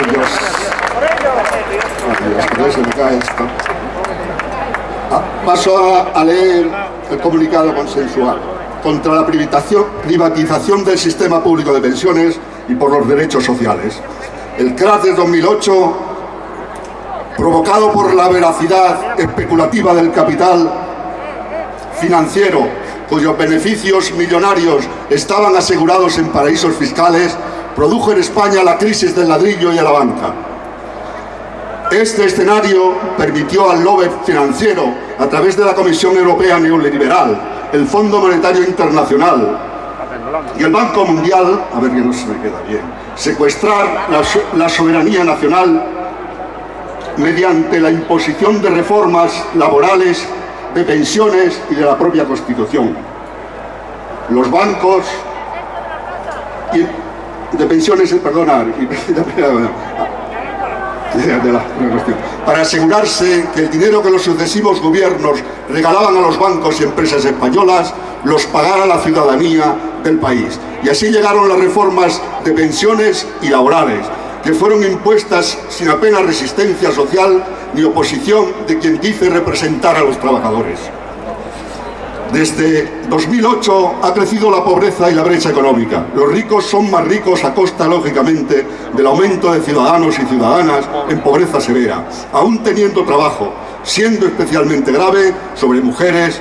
Dios, que no se me cae esto. Ah, Paso a, a leer el comunicado consensual contra la privatización del sistema público de pensiones y por los derechos sociales. El crash de 2008, provocado por la veracidad especulativa del capital financiero, cuyos beneficios millonarios estaban asegurados en paraísos fiscales, produjo en España la crisis del ladrillo y de la banca. Este escenario permitió al lobby financiero, a través de la Comisión Europea Neoliberal, el Fondo Monetario Internacional y el Banco Mundial, a ver que no se me queda bien, secuestrar la, la soberanía nacional mediante la imposición de reformas laborales, de pensiones y de la propia Constitución. Los bancos y de pensiones, eh, perdonar, para asegurarse que el dinero que los sucesivos gobiernos regalaban a los bancos y empresas españolas los pagara la ciudadanía del país. Y así llegaron las reformas de pensiones y laborales, que fueron impuestas sin apenas resistencia social ni oposición de quien dice representar a los trabajadores. Desde 2008 ha crecido la pobreza y la brecha económica. Los ricos son más ricos a costa, lógicamente, del aumento de ciudadanos y ciudadanas en pobreza severa, aún teniendo trabajo, siendo especialmente grave sobre mujeres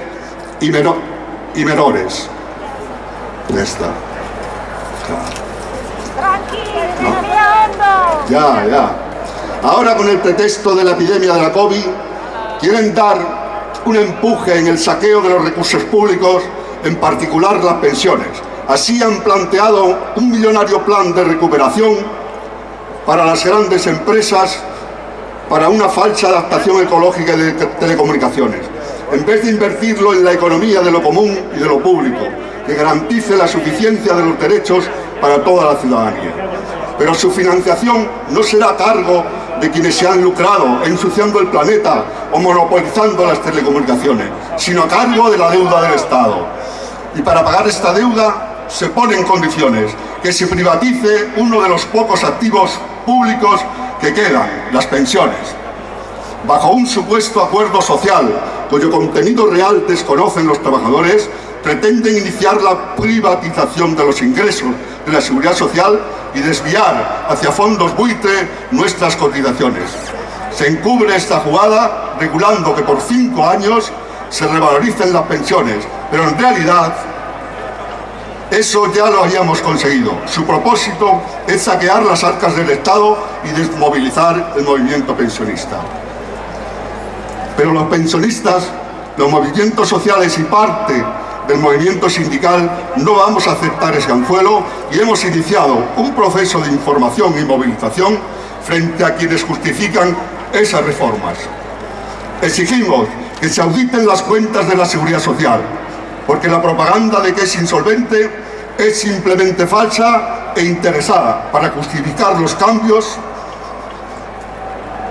y, meno- y menores. Ya está. Ya, ya. Ahora con el pretexto de la epidemia de la COVID, quieren dar un empuje en el saqueo de los recursos públicos, en particular las pensiones. Así han planteado un millonario plan de recuperación para las grandes empresas para una falsa adaptación ecológica de te- telecomunicaciones, en vez de invertirlo en la economía de lo común y de lo público, que garantice la suficiencia de los derechos para toda la ciudadanía. Pero su financiación no será a cargo de quienes se han lucrado ensuciando el planeta o monopolizando las telecomunicaciones, sino a cargo de la deuda del Estado. Y para pagar esta deuda se ponen condiciones, que se privatice uno de los pocos activos públicos que quedan, las pensiones. Bajo un supuesto acuerdo social, cuyo contenido real desconocen los trabajadores, pretenden iniciar la privatización de los ingresos de la seguridad social y desviar hacia fondos buitre nuestras cotizaciones. Se encubre esta jugada regulando que por cinco años se revaloricen las pensiones, pero en realidad eso ya lo habíamos conseguido. Su propósito es saquear las arcas del Estado y desmovilizar el movimiento pensionista. Pero los pensionistas, los movimientos sociales y parte del movimiento sindical no vamos a aceptar ese anzuelo y hemos iniciado un proceso de información y movilización frente a quienes justifican esas reformas. Exigimos que se auditen las cuentas de la Seguridad Social, porque la propaganda de que es insolvente es simplemente falsa e interesada para justificar los cambios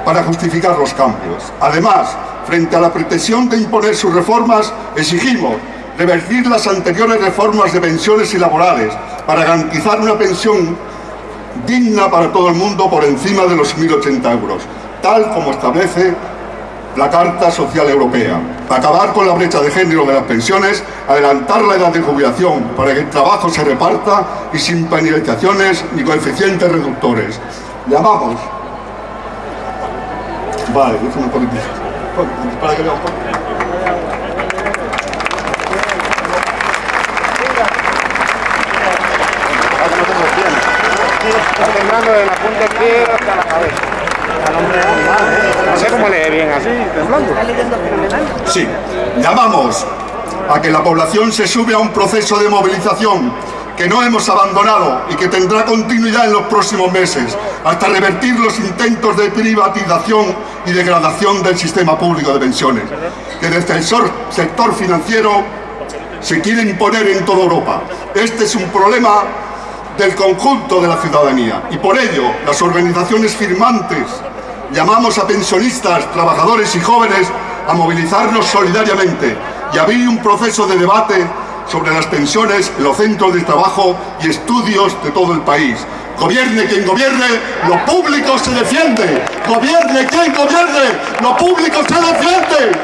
para justificar los cambios. Además, frente a la pretensión de imponer sus reformas, exigimos revertir las anteriores reformas de pensiones y laborales para garantizar una pensión digna para todo el mundo por encima de los 1.080 euros, tal como establece la Carta Social Europea. Acabar con la brecha de género de las pensiones, adelantar la edad de jubilación para que el trabajo se reparta y sin penalizaciones ni coeficientes reductores. Llamamos. Vale, déjame un poquito. Para que. Está temblando de la punta izquierda hasta la cabeza. No sé cómo lee bien así, temblando. Sí, llamamos a que la población se sube a un proceso de movilización que no hemos abandonado y que tendrá continuidad en los próximos meses, hasta revertir los intentos de privatización y degradación del sistema público de pensiones, que desde el sector financiero se quiere imponer en toda Europa. Este es un problema del conjunto de la ciudadanía. Y por ello, las organizaciones firmantes llamamos a pensionistas, trabajadores y jóvenes a movilizarnos solidariamente y abrir un proceso de debate sobre las pensiones en los centros de trabajo y estudios de todo el país. Gobierne quien gobierne, lo público se defiende. Gobierne quien gobierne, lo público se defiende.